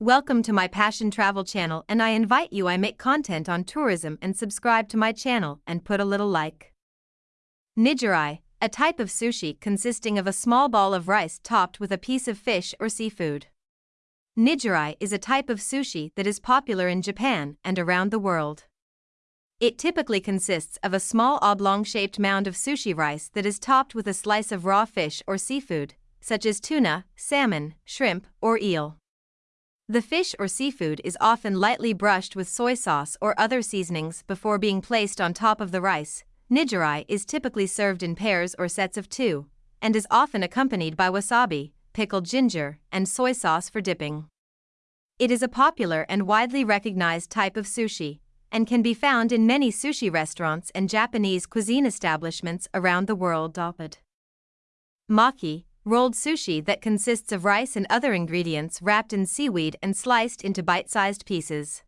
Welcome to my Passion Travel channel and I invite you I make content on tourism and subscribe to my channel and put a little like. Nigiri, a type of sushi consisting of a small ball of rice topped with a piece of fish or seafood. Nigiri is a type of sushi that is popular in Japan and around the world. It typically consists of a small oblong-shaped mound of sushi rice that is topped with a slice of raw fish or seafood, such as tuna, salmon, shrimp, or eel. The fish or seafood is often lightly brushed with soy sauce or other seasonings before being placed on top of the rice. Nigiri is typically served in pairs or sets of two, and is often accompanied by wasabi, pickled ginger, and soy sauce for dipping. It is a popular and widely recognized type of sushi, and can be found in many sushi restaurants and Japanese cuisine establishments around the world. Maki, rolled sushi that consists of rice and other ingredients wrapped in seaweed and sliced into bite sized pieces.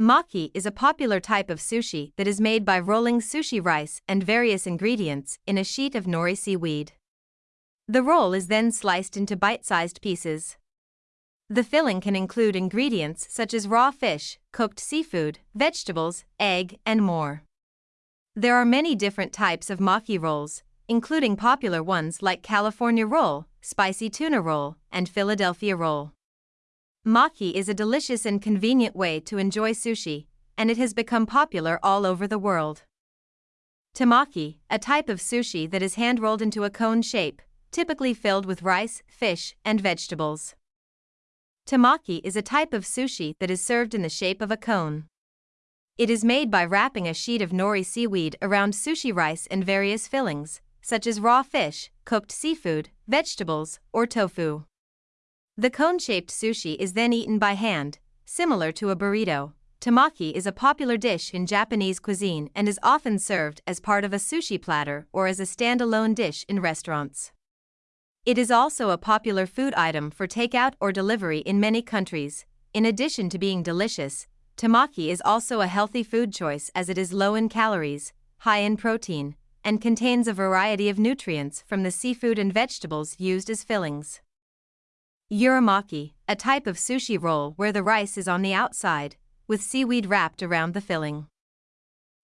Maki is a popular type of sushi that is made by rolling sushi rice and various ingredients in a sheet of nori seaweed. The roll is then sliced into bite sized pieces. The filling can include ingredients such as raw fish, cooked seafood, vegetables, egg, and more. There are many different types of maki rolls, including popular ones like California roll, spicy tuna roll, and Philadelphia roll. Maki is a delicious and convenient way to enjoy sushi, and it has become popular all over the world. Temaki, a type of sushi that is hand rolled into a cone shape, typically filled with rice, fish, and vegetables. Temaki is a type of sushi that is served in the shape of a cone. It is made by wrapping a sheet of nori seaweed around sushi rice and various fillings, such as raw fish, cooked seafood, vegetables, or tofu. The cone shaped sushi is then eaten by hand, similar to a burrito. Temaki is a popular dish in Japanese cuisine and is often served as part of a sushi platter or as a standalone dish in restaurants. It is also a popular food item for takeout or delivery in many countries. In addition to being delicious, temaki is also a healthy food choice as it is low in calories, high in protein, and contains a variety of nutrients from the seafood and vegetables used as fillings. Uramaki, a type of sushi roll where the rice is on the outside, with seaweed wrapped around the filling.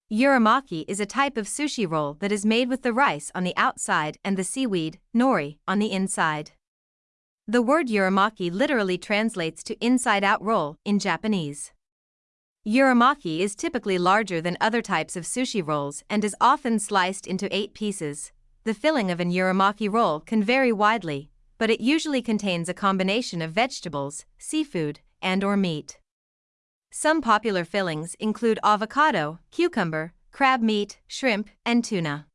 Uramaki is a type of sushi roll that is made with the rice on the outside and the seaweed, nori, on the inside. The word uramaki literally translates to inside out roll in Japanese. Uramaki is typically larger than other types of sushi rolls and is often sliced into eight pieces. The filling of an uramaki roll can vary widely, but it usually contains a combination of vegetables, seafood, and or meat. Some popular fillings include avocado, cucumber, crab meat, shrimp, and tuna.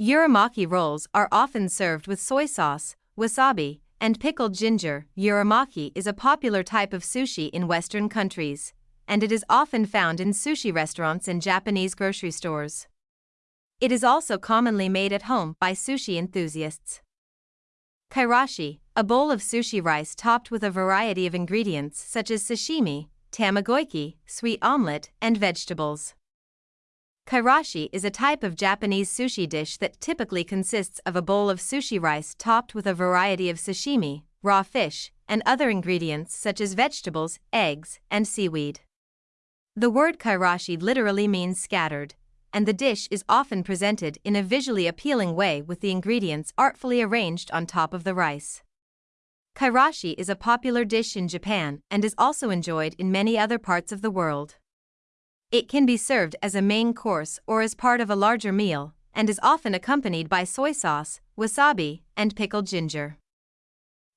Uramaki rolls are often served with soy sauce, wasabi, and pickled ginger. Uramaki is a popular type of sushi in Western countries and it is often found in sushi restaurants and Japanese grocery stores. It is also commonly made at home by sushi enthusiasts. Kairashi, a bowl of sushi rice topped with a variety of ingredients such as sashimi, tamagoyaki, sweet omelette, and vegetables. Kairashi is a type of Japanese sushi dish that typically consists of a bowl of sushi rice topped with a variety of sashimi, raw fish, and other ingredients such as vegetables, eggs, and seaweed. The word kairashi literally means scattered, and the dish is often presented in a visually appealing way with the ingredients artfully arranged on top of the rice. Kairashi is a popular dish in Japan and is also enjoyed in many other parts of the world. It can be served as a main course or as part of a larger meal, and is often accompanied by soy sauce, wasabi, and pickled ginger.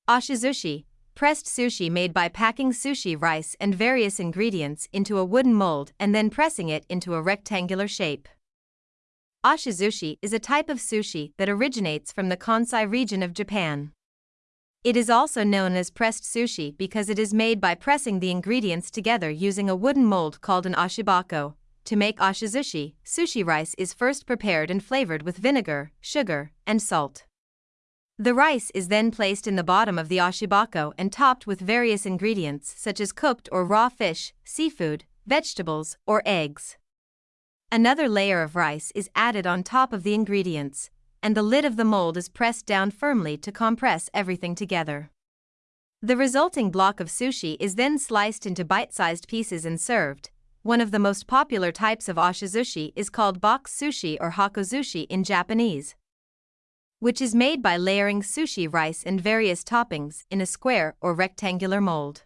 Oshizushi, pressed sushi made by packing sushi rice and various ingredients into a wooden mold and then pressing it into a rectangular shape. Oshizushi is a type of sushi that originates from the Kansai region of Japan. It is also known as pressed sushi because it is made by pressing the ingredients together using a wooden mold called an oshibako. To make oshizushi, sushi rice is first prepared and flavored with vinegar, sugar, and salt. The rice is then placed in the bottom of the oshibako and topped with various ingredients such as cooked or raw fish, seafood, vegetables, or eggs. Another layer of rice is added on top of the ingredients, and the lid of the mold is pressed down firmly to compress everything together. The resulting block of sushi is then sliced into bite sized pieces and served. One of the most popular types of oshizushi is called box sushi or hakozushi in Japanese, which is made by layering sushi rice and various toppings in a square or rectangular mold.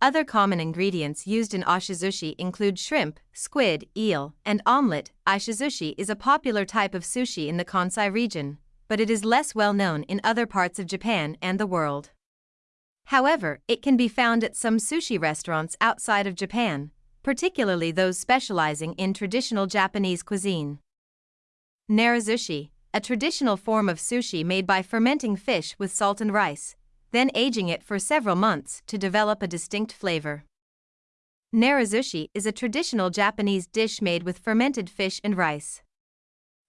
Other common ingredients used in oshizushi include shrimp, squid, eel, and omelette. Oshizushi is a popular type of sushi in the Kansai region, but it is less well known in other parts of Japan and the world. However, it can be found at some sushi restaurants outside of Japan, particularly those specializing in traditional Japanese cuisine. Narazushi, a traditional form of sushi made by fermenting fish with salt and rice, then aging it for several months to develop a distinct flavor. Narazushi is a traditional Japanese dish made with fermented fish and rice.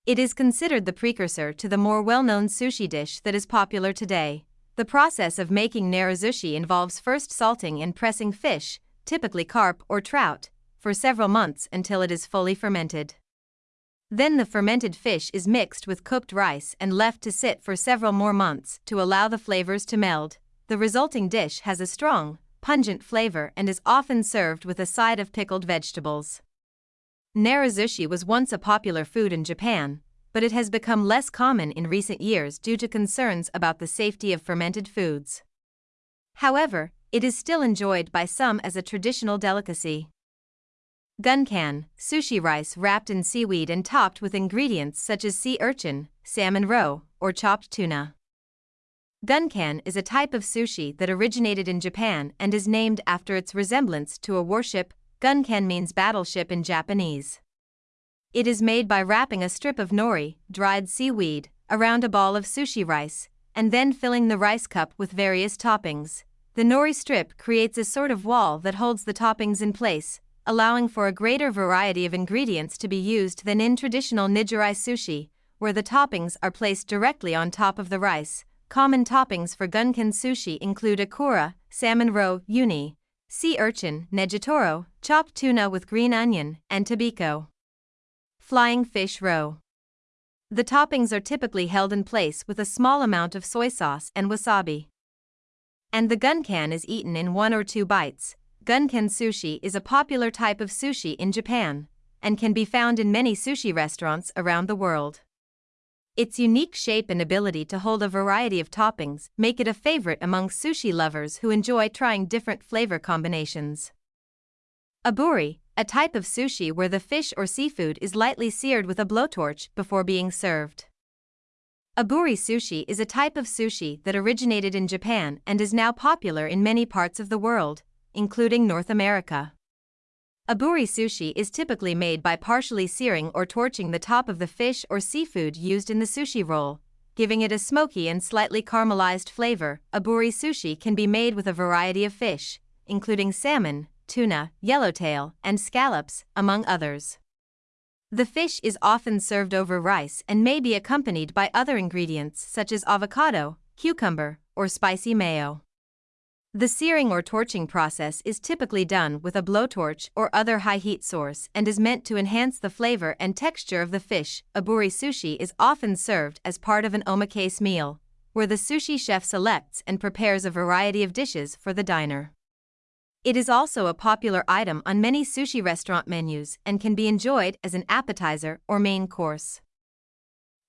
It is considered the precursor to the more well known sushi dish that is popular today. The process of making narazushi involves first salting and pressing fish, typically carp or trout, for several months until it is fully fermented. Then the fermented fish is mixed with cooked rice and left to sit for several more months to allow the flavors to meld. The resulting dish has a strong, pungent flavor and is often served with a side of pickled vegetables. Narazushi was once a popular food in Japan, but it has become less common in recent years due to concerns about the safety of fermented foods. However, it is still enjoyed by some as a traditional delicacy. Gunkan, sushi rice wrapped in seaweed and topped with ingredients such as sea urchin, salmon roe, or chopped tuna. Gunkan is a type of sushi that originated in Japan and is named after its resemblance to a warship. Gunkan means battleship in Japanese. It is made by wrapping a strip of nori, dried seaweed, around a ball of sushi rice, and then filling the rice cup with various toppings. The nori strip creates a sort of wall that holds the toppings in place, allowing for a greater variety of ingredients to be used than in traditional nigiri sushi, where the toppings are placed directly on top of the rice. Common toppings for gunkan sushi include ikura, salmon roe, uni, sea urchin, negitoro, chopped tuna with green onion, and tobiko. Flying fish roe. The toppings are typically held in place with a small amount of soy sauce and wasabi. And the gunkan is eaten in one or two bites, Gunkan sushi is a popular type of sushi in Japan and can be found in many sushi restaurants around the world. Its unique shape and ability to hold a variety of toppings make it a favorite among sushi lovers who enjoy trying different flavor combinations. Aburi, a type of sushi where the fish or seafood is lightly seared with a blowtorch before being served. Aburi sushi is a type of sushi that originated in Japan and is now popular in many parts of the world, including North America. Aburi sushi is typically made by partially searing or torching the top of the fish or seafood used in the sushi roll, giving it a smoky and slightly caramelized flavor. Aburi sushi can be made with a variety of fish, including salmon, tuna, yellowtail, and scallops, among others. The fish is often served over rice and may be accompanied by other ingredients such as avocado, cucumber, or spicy mayo. The searing or torching process is typically done with a blowtorch or other high heat source and is meant to enhance the flavor and texture of the fish. Aburi sushi is often served as part of an omakase meal, where the sushi chef selects and prepares a variety of dishes for the diner. It is also a popular item on many sushi restaurant menus and can be enjoyed as an appetizer or main course.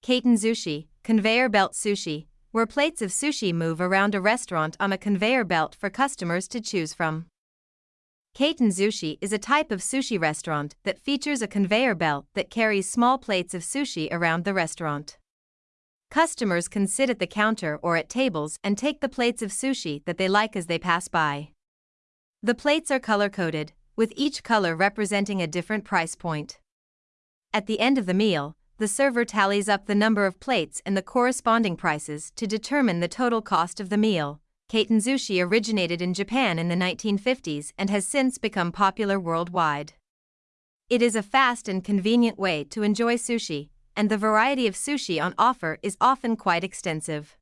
Kaiten sushi, conveyor belt sushi, where plates of sushi move around a restaurant on a conveyor belt for customers to choose from. Kaiten Sushi is a type of sushi restaurant that features a conveyor belt that carries small plates of sushi around the restaurant. Customers can sit at the counter or at tables and take the plates of sushi that they like as they pass by. The plates are color coded, with each color representing a different price point. At the end of the meal, the server tallies up the number of plates and the corresponding prices to determine the total cost of the meal. Kaiten Sushi originated in Japan in the 1950s and has since become popular worldwide. It is a fast and convenient way to enjoy sushi, and the variety of sushi on offer is often quite extensive.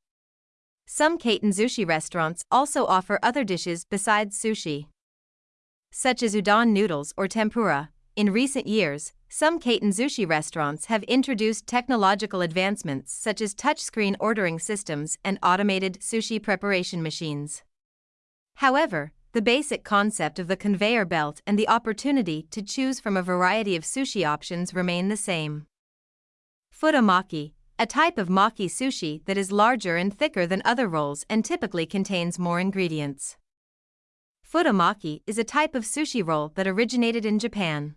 Some Kaiten Sushi restaurants also offer other dishes besides sushi, such as udon noodles or tempura. In recent years, some Kaiten Sushi restaurants have introduced technological advancements such as touchscreen ordering systems and automated sushi preparation machines. However, the basic concept of the conveyor belt and the opportunity to choose from a variety of sushi options remain the same. Futomaki, a type of maki sushi that is larger and thicker than other rolls and typically contains more ingredients. Futomaki is a type of sushi roll that originated in Japan.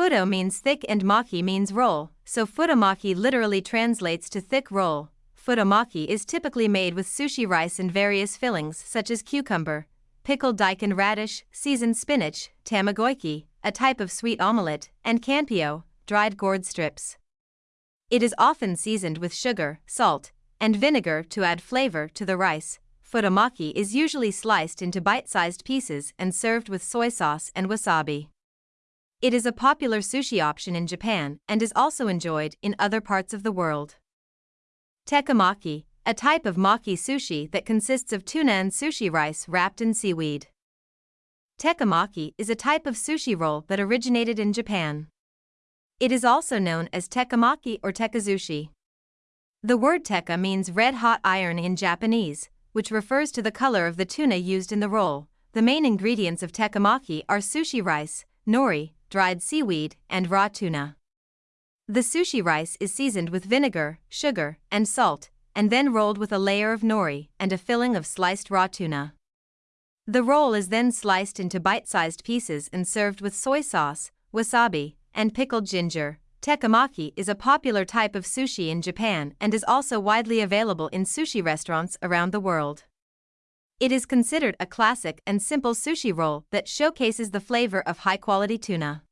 Futo means thick and maki means roll, so futomaki literally translates to thick roll. Futomaki is typically made with sushi rice and various fillings such as cucumber, pickled daikon radish, seasoned spinach, tamagoyaki, a type of sweet omelette, and kanpyo, dried gourd strips. It is often seasoned with sugar, salt, and vinegar to add flavor to the rice. Futomaki is usually sliced into bite-sized pieces and served with soy sauce and wasabi. It is a popular sushi option in Japan and is also enjoyed in other parts of the world. Tekkamaki, a type of maki sushi that consists of tuna and sushi rice wrapped in seaweed. Tekkamaki is a type of sushi roll that originated in Japan. It is also known as tekamaki or tekkazushi. The word tekka means red hot iron in Japanese, which refers to the color of the tuna used in the roll. The main ingredients of tekkamaki are sushi rice, nori, dried seaweed, and raw tuna. The sushi rice is seasoned with vinegar, sugar, and salt, and then rolled with a layer of nori and a filling of sliced raw tuna. The roll is then sliced into bite sized pieces and served with soy sauce, wasabi, and pickled ginger. Tekkamaki is a popular type of sushi in Japan and is also widely available in sushi restaurants around the world. It is considered a classic and simple sushi roll that showcases the flavor of high quality tuna.